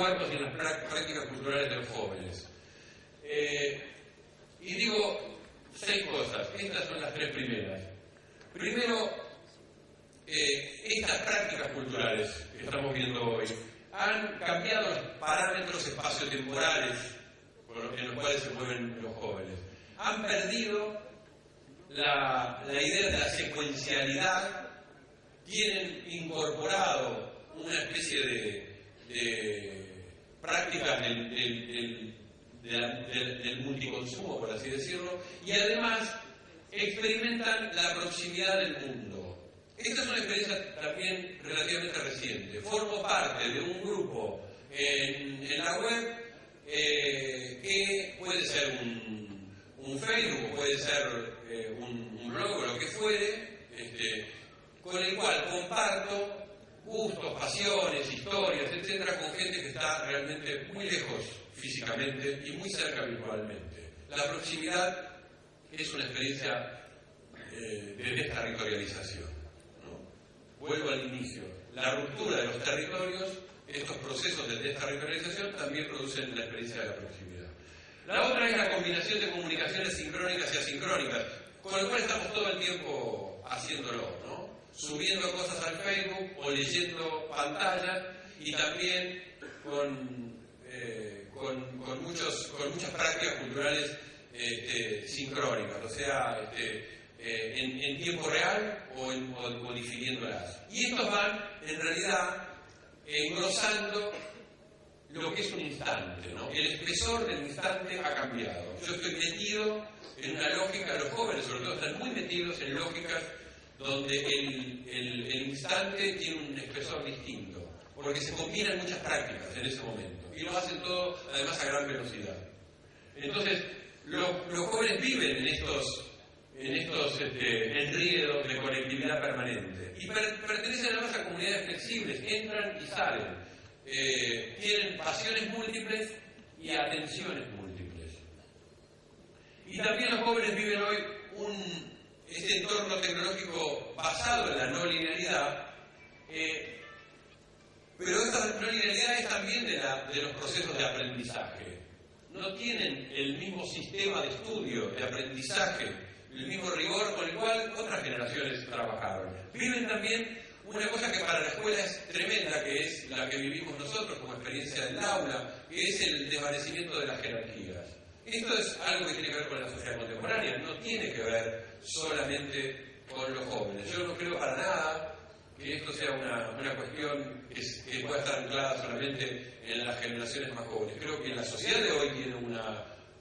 cuerpos y en las prácticas culturales de los jóvenes. Eh, y digo seis cosas, estas son las tres primeras. Primero, eh, estas prácticas culturales que estamos viendo hoy han cambiado los parámetros espaciotemporales en los cuales se mueven los jóvenes. Han perdido la, idea de la secuencialidad, tienen incorporado una especie de prácticas del, multiconsumo, por así decirlo, y además experimentan la proximidad del mundo. Esta es una experiencia también relativamente reciente. Formo parte de un grupo en, la web eh, que puede ser un, un, Facebook, puede ser eh, un, blog o lo que fuere, este, con el cual comparto gustos, pasiones, historias, etcétera, con gente que está realmente muy lejos físicamente y muy cerca virtualmente. La proximidad es una experiencia eh, de desterritorialización vuelvo al inicio, la ruptura de los territorios, estos procesos de desterritorialización también producen la experiencia de la proximidad. La otra es la combinación de comunicaciones sincrónicas y asincrónicas, con lo cual estamos todo el tiempo haciéndolo, ¿no? Subiendo cosas al Facebook o leyendo pantallas y también con, eh, con, muchos, con muchas prácticas culturales este, sincrónicas, o sea, este, eh, en, tiempo real o, en. Y estos van, en realidad, engrosando lo que es un instante, ¿no? El espesor del instante ha cambiado. Yo estoy metido en una lógica, los jóvenes sobre todo están muy metidos en lógicas donde el, el, instante tiene un espesor distinto, porque se combinan muchas prácticas en ese momento, y lo hacen todo además a gran velocidad. Entonces, los jóvenes viven en estos en este, de conectividad permanente. Y pertenecen además a comunidades flexibles, entran y salen. Eh, tienen pasiones múltiples y atenciones múltiples. Y también los jóvenes viven hoy este entorno tecnológico basado en la no linealidad, eh, pero esta no linealidad es también de, los procesos de aprendizaje. No tienen el mismo sistema de estudio, de aprendizaje, el mismo rigor con el cual otras generaciones trabajaron. Viven también una cosa que para la escuela es tremenda, la que vivimos nosotros como experiencia del aula, es el desvanecimiento de las jerarquías. Esto es algo que tiene que ver con la sociedad contemporánea, no tiene que ver solamente con los jóvenes. Yo no creo para nada que esto sea una, una cuestión que, pueda estar anclada solamente en las generaciones más jóvenes. Creo que la sociedad de hoy tiene un,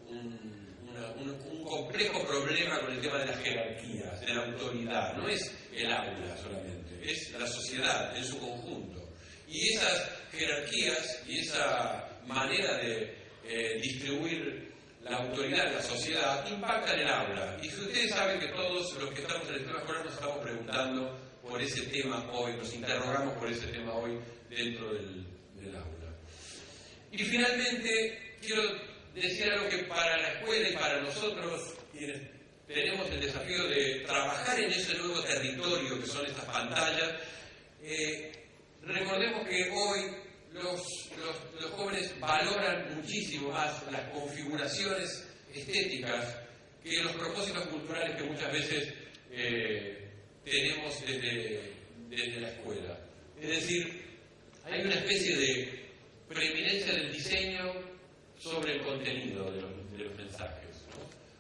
un, complejo problema con el tema de las jerarquías, de la autoridad. No es el aula solamente, es la sociedad en su conjunto. Y esas jerarquías y esa manera de eh, distribuir la autoridad en la sociedad impactan el aula. Y ustedes saben que todos los que estamos en el sistema escolar nos estamos preguntando por ese tema hoy, nos interrogamos por ese tema hoy dentro del, aula. Y finalmente, quiero decir algo que para la escuela y para nosotros, tenemos el desafío de trabajar en ese nuevo territorio que son estas pantallas, eh, recordemos que hoy los, jóvenes valoran muchísimo más las configuraciones estéticas que los propósitos culturales que muchas veces eh, tenemos desde la escuela. Es decir, hay una especie de preeminencia del diseño sobre el contenido de los, mensajes.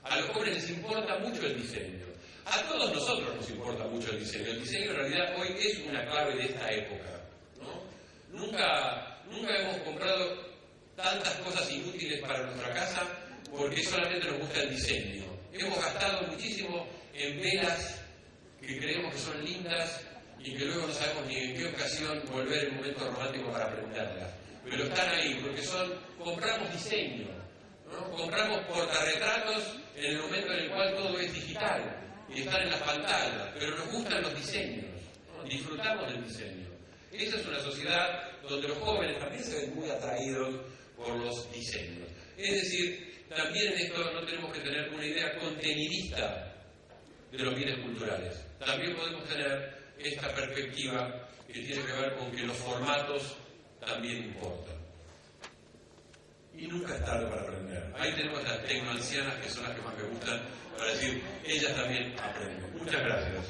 A los jóvenes les importa mucho el diseño. A todos nosotros nos importa mucho el diseño. El diseño en realidad hoy es una clave de esta época. Nunca, nunca hemos comprado tantas cosas inútiles para nuestra casa porque solamente nos gusta el diseño. Hemos gastado muchísimo en velas que creemos que son lindas y que luego no sabemos ni en qué ocasión volver el momento romántico para prenderlas pero están ahí, porque son, compramos diseño, ¿no? compramos portarretratos en el momento en el cual todo es digital y están en las pantallas, pero nos gustan los diseños, disfrutamos del diseño. Esa es una sociedad donde los jóvenes también se ven muy atraídos por los diseños. Es decir, también en esto no tenemos que tener una idea contenidista de los bienes culturales. También podemos tener esta perspectiva que tiene que ver con que los formatos también importa. Y y nunca es tarde para aprender. Ahí tenemos las tecnoancianas que son las que más me gustan para decir, ellas también aprenden. Muchas gracias.